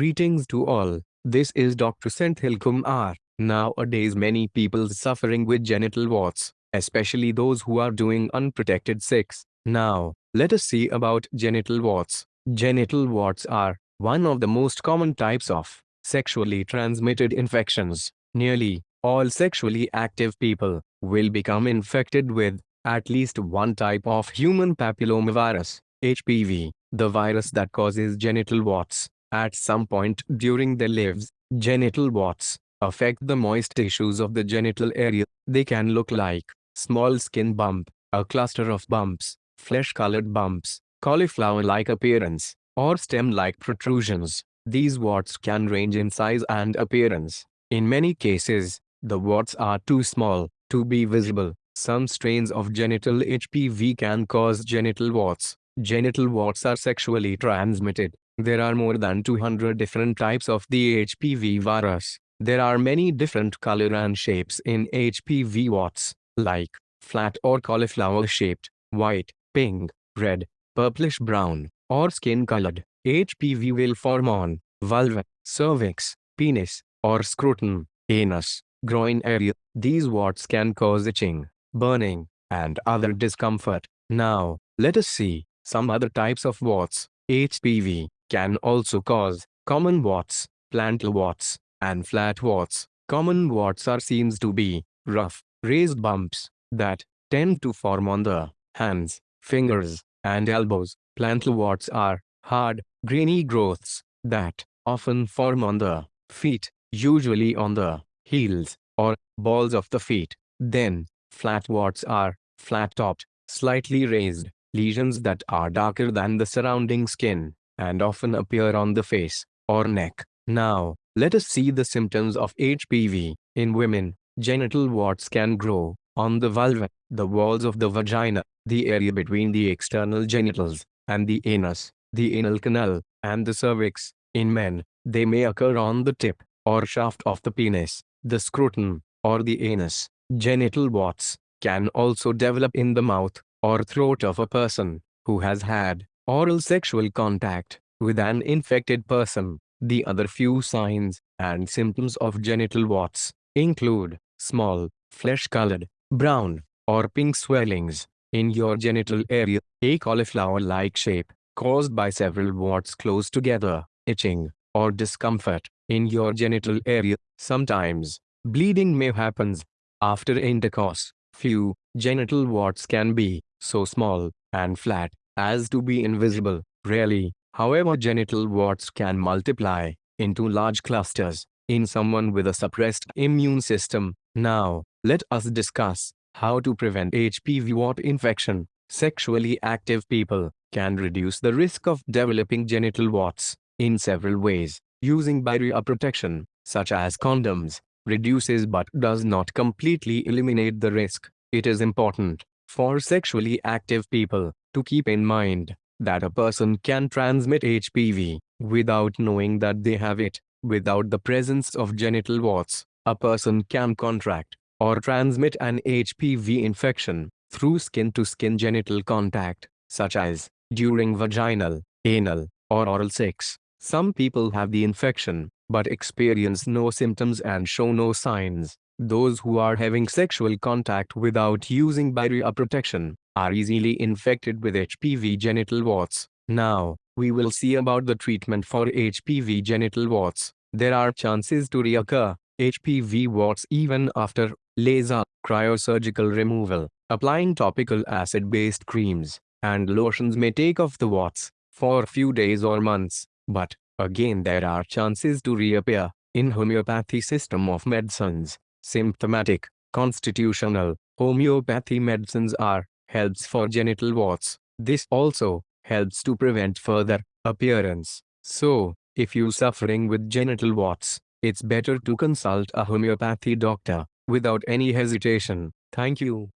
Greetings to all. This is Dr. Senthil Kumar. Nowadays many people suffering with genital warts, especially those who are doing unprotected sex. Now, let us see about genital warts. Genital warts are one of the most common types of sexually transmitted infections. Nearly all sexually active people will become infected with at least one type of human papillomavirus, HPV, the virus that causes genital warts. At some point during their lives, genital warts affect the moist tissues of the genital area. They can look like small skin bump, a cluster of bumps, flesh-colored bumps, cauliflower-like appearance, or stem-like protrusions. These warts can range in size and appearance. In many cases, the warts are too small to be visible. Some strains of genital HPV can cause genital warts. Genital warts are sexually transmitted. There are more than 200 different types of the HPV virus. There are many different color and shapes in HPV warts, like flat or cauliflower-shaped, white, pink, red, purplish brown, or skin-colored. HPV will form on vulva, cervix, penis, or scrotum, anus, groin area. These warts can cause itching, burning, and other discomfort. Now, let us see some other types of warts. HPV can also cause common warts, plantar warts, and flat warts. Common warts are seen to be rough, raised bumps that tend to form on the hands, fingers, and elbows. Plantar warts are hard, grainy growths that often form on the feet, usually on the heels or balls of the feet. Then, flat warts are flat-topped, slightly raised lesions that are darker than the surrounding skin and often appear on the face or neck. Now, let us see the symptoms of HPV. In women, genital warts can grow on the vulva, the walls of the vagina, the area between the external genitals, and the anus, the anal canal, and the cervix. In men, they may occur on the tip or shaft of the penis, the scrotum, or the anus. Genital warts can also develop in the mouth or throat of a person who has had oral sexual contact with an infected person. The other few signs and symptoms of genital warts include small, flesh-colored, brown, or pink swellings in your genital area, a cauliflower-like shape caused by several warts close together, itching, or discomfort in your genital area. Sometimes, bleeding may happen after intercourse. Few genital warts can be so small and flat as to be invisible. Rarely, however genital warts can multiply into large clusters in someone with a suppressed immune system. Now, let us discuss how to prevent HPV wart infection. Sexually active people can reduce the risk of developing genital warts in several ways. Using barrier protection, such as condoms, reduces but does not completely eliminate the risk. It is important for sexually active people to keep in mind that a person can transmit HPV without knowing that they have it. Without the presence of genital warts, a person can contract or transmit an HPV infection through skin-to-skin -skin genital contact, such as during vaginal, anal, or oral sex. Some people have the infection, but experience no symptoms and show no signs. Those who are having sexual contact without using barrier protection are easily infected with HPV genital warts. Now, we will see about the treatment for HPV genital warts. There are chances to reoccur HPV warts even after laser cryosurgical removal. Applying topical acid-based creams and lotions may take off the warts for a few days or months, but again there are chances to reappear. In homeopathy system of medicines, symptomatic, constitutional, homeopathy medicines are helps for genital warts. This also helps to prevent further appearance. So, if you suffering with genital warts, it's better to consult a homeopathy doctor without any hesitation. Thank you.